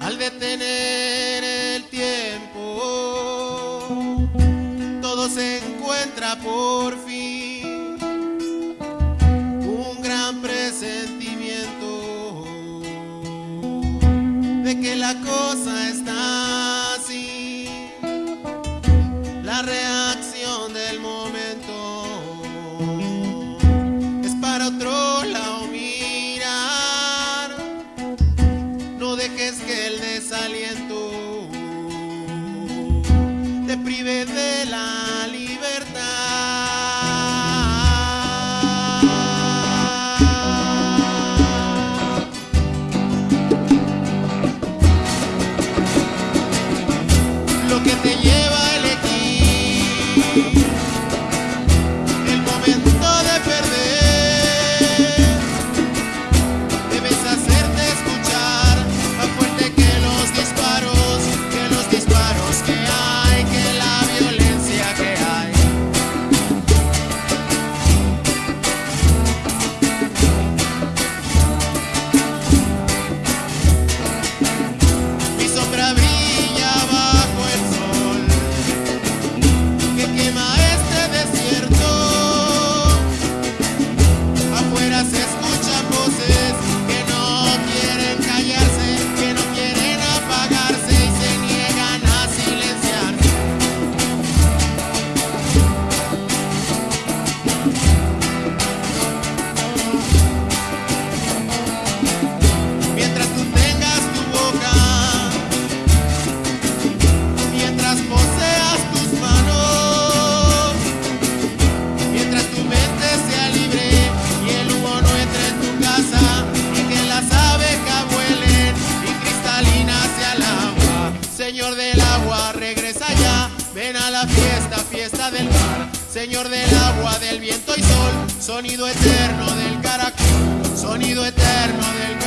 Al detener el tiempo, todo se encuentra por fin. Cosa está así. La reacción del momento es para otro lado mirar. No dejes que el desaliento te prive de la Señor del agua, regresa ya, ven a la fiesta, fiesta del mar. Señor del agua, del viento y sol, sonido eterno del caracol, sonido eterno del